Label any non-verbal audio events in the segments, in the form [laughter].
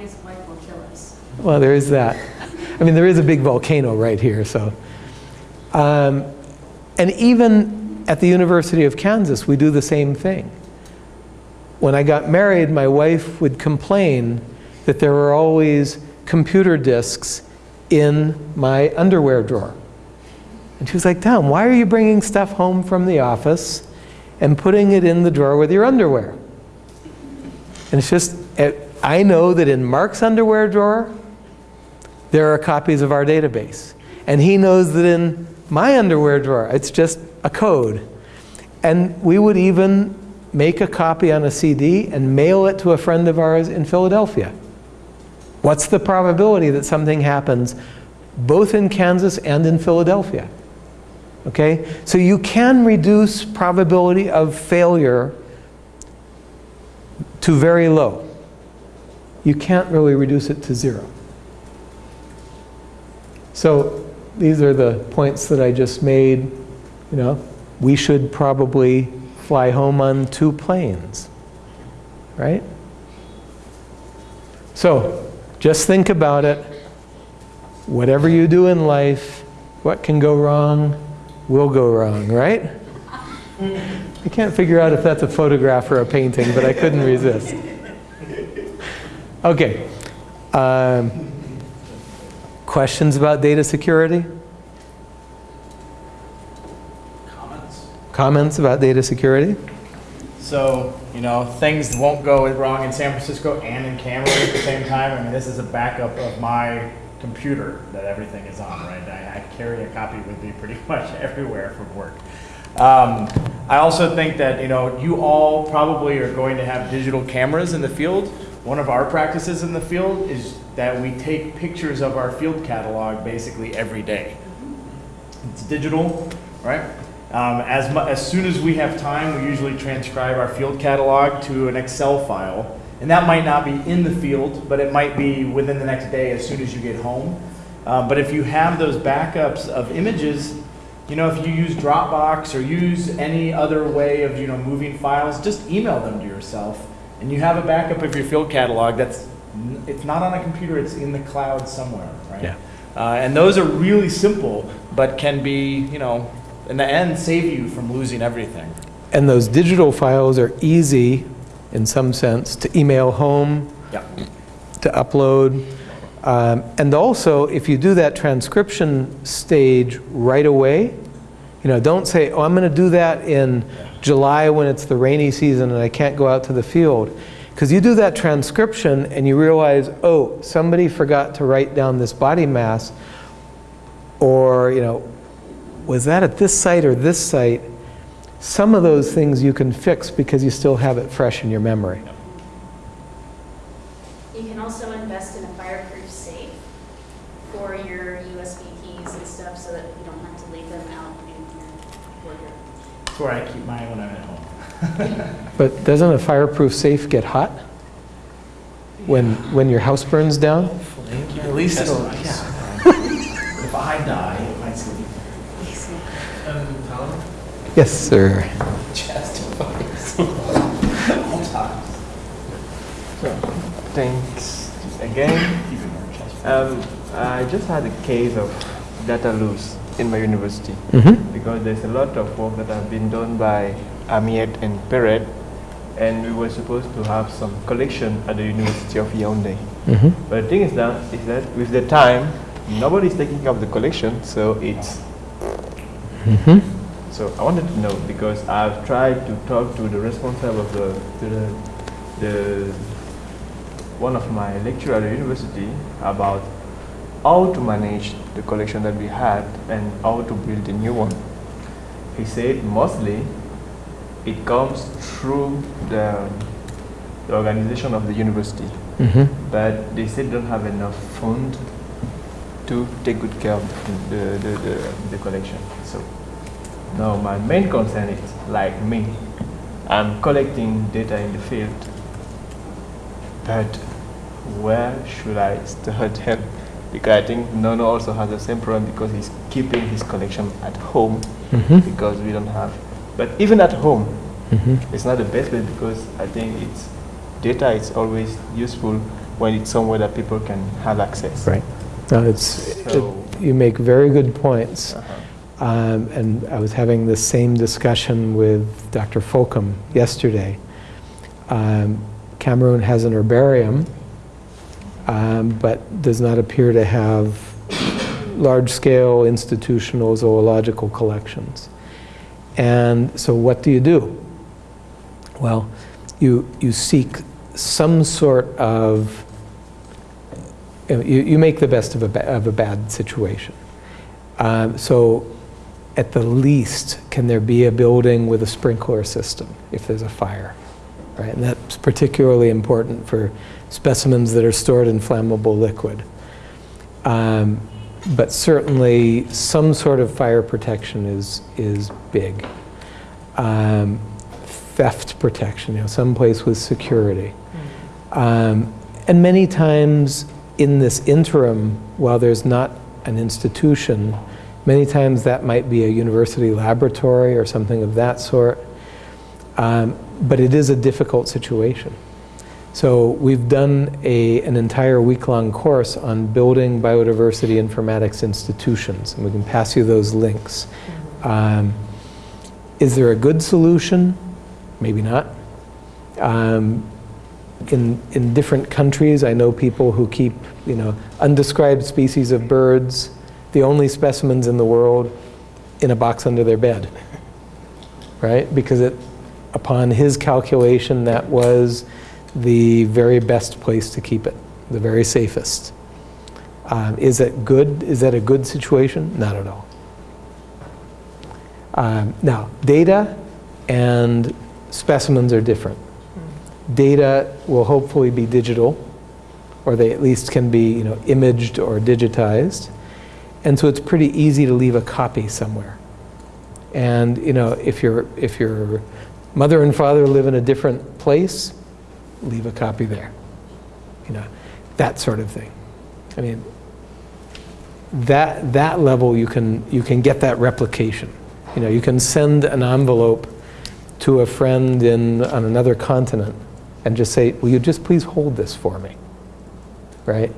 his wife will kill us. Well, there is that. I mean, there is a big volcano right here, so. Um, and even at the University of Kansas, we do the same thing. When I got married, my wife would complain that there were always computer disks in my underwear drawer. And she was like, Tom, why are you bringing stuff home from the office and putting it in the drawer with your underwear? And it's just, it, I know that in Mark's underwear drawer, there are copies of our database. And he knows that in my underwear drawer, it's just a code. And we would even make a copy on a CD and mail it to a friend of ours in Philadelphia. What's the probability that something happens both in Kansas and in Philadelphia? Okay, so you can reduce probability of failure to very low. You can't really reduce it to zero. So these are the points that I just made. You know, we should probably fly home on two planes, right? So just think about it. Whatever you do in life, what can go wrong will go wrong, right? [laughs] I can't figure out if that's a photograph or a painting, but I couldn't resist. Okay. Um, questions about data security? Comments? Comments about data security? So, you know, things won't go wrong in San Francisco and in Cameroon at the same time. I mean, this is a backup of my computer that everything is on, right? I, I carry a copy with me pretty [laughs] much everywhere from work. Um, I also think that, you know, you all probably are going to have digital cameras in the field. One of our practices in the field is that we take pictures of our field catalog basically every day. It's digital, right? Um, as, as soon as we have time, we usually transcribe our field catalog to an Excel file. And that might not be in the field, but it might be within the next day as soon as you get home. Um, but if you have those backups of images, you know, if you use Dropbox or use any other way of, you know, moving files, just email them to yourself. And you have a backup of your field catalog that's, it's not on a computer, it's in the cloud somewhere, right? Yeah. Uh, and those are really simple, but can be, you know, in the end, save you from losing everything. And those digital files are easy, in some sense, to email home, Yeah. to upload. Um, and also, if you do that transcription stage right away, you know, don't say, oh, I'm going to do that in July when it's the rainy season and I can't go out to the field. Because you do that transcription and you realize, oh, somebody forgot to write down this body mass, or, you know, was that at this site or this site? Some of those things you can fix because you still have it fresh in your memory. You can also invest in a fireproof safe for your USB keys and stuff so that you don't have to leave them out in your wardrobe. That's where I keep mine when I'm at home. But doesn't a fireproof safe get hot when, when your house burns down? At least it'll, yeah. [laughs] If I die, it might still be Um, Tom, Yes, sir. justifies [laughs] all times. Thanks again. even more just. Um, I just had a case of data loss in my university Mm-hmm. because there's a lot of work that have been done by Amiet and Perret and we were supposed to have some collection at the University of Yaoundé. Mm-hmm. But the thing is that, is that with the time, nobody's taking up the collection, so it's Mm-hmm. So I wanted to know because I've tried to talk to the responsible of the to the, the one of my lecturer at the university about how to manage the collection that we had and how to build a new one. He said mostly it comes through the, the organization of the university, Mm-hmm. but they still don't have enough fund to take good care of the, the, the, the collection. So now my main concern is like me, I'm collecting data in the field, but where should I start [laughs] help? Because I think Nono also has the same problem because he's keeping his collection at home Mm-hmm. because we don't have. But even at home, Mm-hmm. it's not the best way because I think it's data is always useful when it's somewhere that people can have access. Right. No, it's, it- you make very good points. Uh-huh. Um, And I was having the same discussion with Dr. Fokam yesterday. Um, Cameroon has an herbarium, um, but does not appear to have large-scale institutional zoological collections. And so what do you do? Well, you, you seek some sort of, you, you make the best of a, of a bad situation. Um, so at the least, can there be a building with a sprinkler system if there's a fire? Right? And that's particularly important for specimens that are stored in flammable liquid. Um, but certainly, some sort of fire protection is, is big. Um, theft protection, you know, someplace with security. Um, and many times in this interim, while there's not an institution, many times that might be a university laboratory or something of that sort. Um, but it is a difficult situation. So we've done a, an entire week-long course on building biodiversity informatics institutions, and we can pass you those links. Um, is there a good solution? Maybe not. Um, in, in different countries, I know people who keep, you know, undescribed species of birds, the only specimens in the world, in a box under their bed, [laughs] right? Because it, upon his calculation, that was the very best place to keep it, the very safest. Um, is it good? Is that a good situation? Not at all. Um, now, data and specimens are different. Data will hopefully be digital, or they at least can be, you know, imaged or digitized. And so it's pretty easy to leave a copy somewhere. And, you know, if your if your mother and father live in a different place, leave a copy there. You know, that sort of thing. I mean, that that level you can you can get that replication. You know, you can send an envelope to a friend in on another continent and just say, "Will you just please hold this for me?" Right?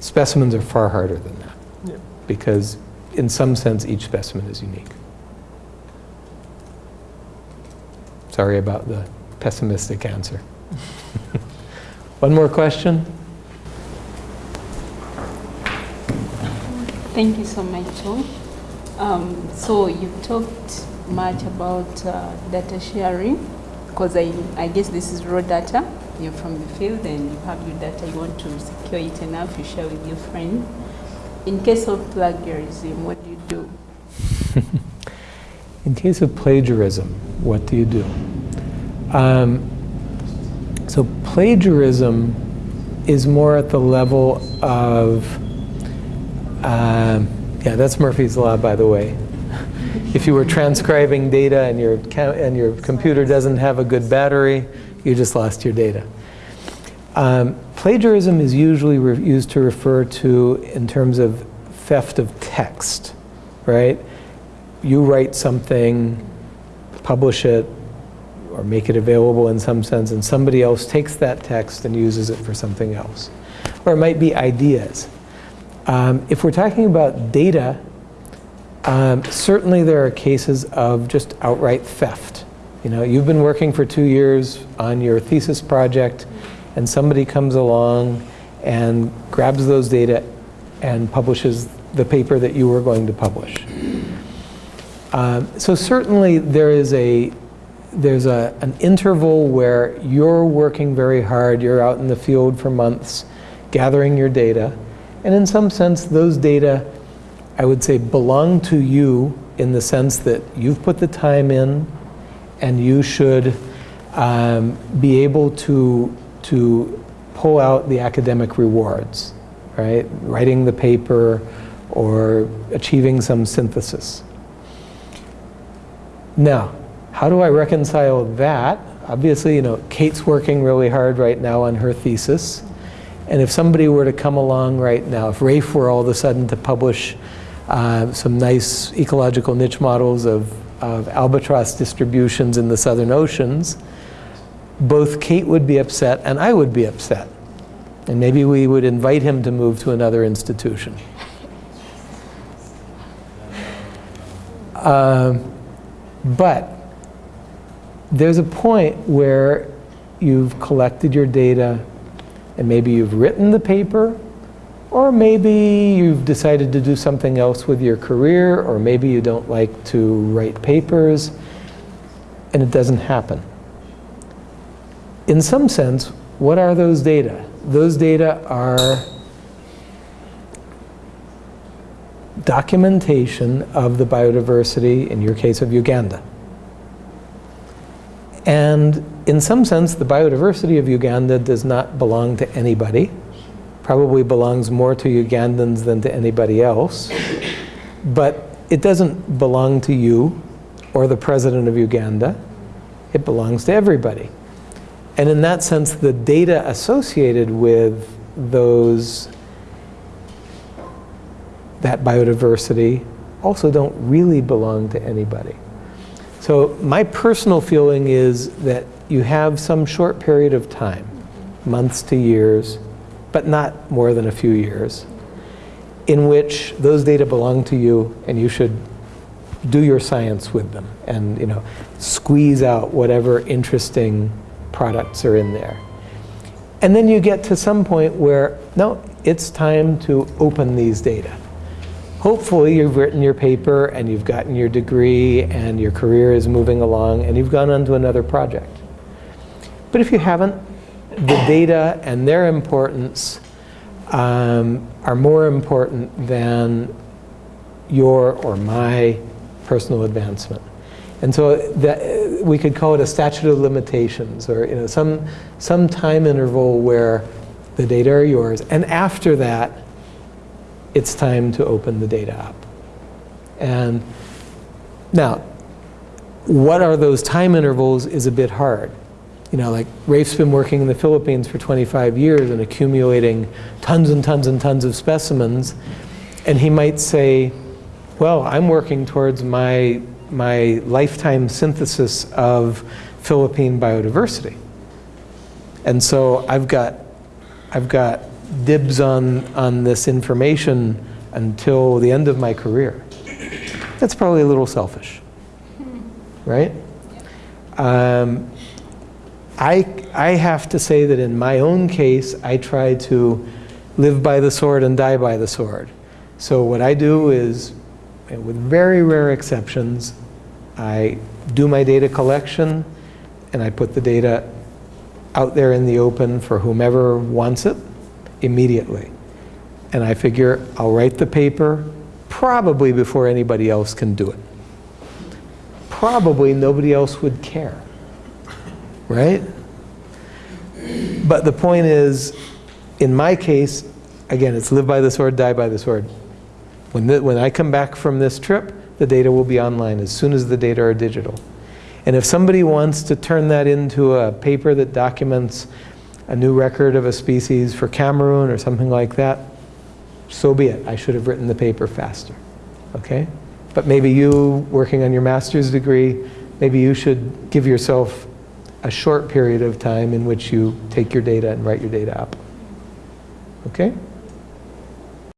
Specimens are far harder than that Yeah. because, in some sense, each specimen is unique. Sorry about the pessimistic answer. [laughs] One more question? Thank you so much, Tom. Um, so you've talked much about uh, data sharing because I, I guess this is raw data. You're from the field and you have your data. You want to secure it enough. You share with your friend. In case of plagiarism, what do you do? [laughs] In case of plagiarism, what do you do? Um, so plagiarism is more at the level of, um, yeah, that's Murphy's Law, by the way. [laughs] If you were transcribing data and your, and your computer doesn't have a good battery, you just lost your data. Um, plagiarism is usually used to refer to in terms of theft of text, right? You write something, publish it, or make it available in some sense, and somebody else takes that text and uses it for something else. Or it might be ideas. Um, if we're talking about data, um, certainly there are cases of just outright theft. You know, you've been working for two years on your thesis project, and somebody comes along and grabs those data and publishes the paper that you were going to publish. Um, so certainly there is a there's a, an interval where you're working very hard, you're out in the field for months gathering your data, and in some sense those data, I would say, belong to you in the sense that you've put the time in and you should um, be able to, to pull out the academic rewards, right? Writing the paper or achieving some synthesis. Now, how do I reconcile that? Obviously, you know, Kate's working really hard right now on her thesis. And if somebody were to come along right now, if Rafe were all of a sudden to publish uh, some nice ecological niche models of, of albatross distributions in the southern oceans, both Kate would be upset and I would be upset. And maybe we would invite him to move to another institution. Um, But there's a point where you've collected your data and maybe you've written the paper or maybe you've decided to do something else with your career or maybe you don't like to write papers and it doesn't happen. In some sense, what are those data? Those data are documentation of the biodiversity, in your case of Uganda. And in some sense, the biodiversity of Uganda does not belong to anybody. Probably belongs more to Ugandans than to anybody else. But it doesn't belong to you or the president of Uganda. It belongs to everybody. And in that sense, the data associated with those that biodiversity also don't really belong to anybody. So my personal feeling is that you have some short period of time, months to years, but not more than a few years, in which those data belong to you and you should do your science with them and you know squeeze out whatever interesting products are in there. And then you get to some point where, no, it's time to open these data. Hopefully you've written your paper and you've gotten your degree and your career is moving along and you've gone on to another project. But if you haven't, the data and their importance um, are more important than your or my personal advancement. And so that, we could call it a statute of limitations or you know, some, some time interval where the data are yours. And after that, it's time to open the data up. And now, what are those time intervals is a bit hard. You know, like Rafe's been working in the Philippines for 25 years and accumulating tons and tons and tons of specimens. And he might say, well, I'm working towards my, my lifetime synthesis of Philippine biodiversity. And so I've got, I've got dibs on, on this information until the end of my career. That's probably a little selfish, right? Um, I, I have to say that in my own case, I try to live by the sword and die by the sword. So what I do is, with very rare exceptions, I do my data collection and I put the data out there in the open for whomever wants it immediately. And I figure I'll write the paper probably before anybody else can do it. Probably nobody else would care, right? But the point is, in my case, again, it's live by the sword, die by the sword. When, the, when I come back from this trip, the data will be online as soon as the data are digital. And if somebody wants to turn that into a paper that documents a new record of a species for Cameroon or something like that, so be it. I should have written the paper faster, okay? But maybe you, working on your master's degree, maybe you should give yourself a short period of time in which you take your data and write your data up, okay?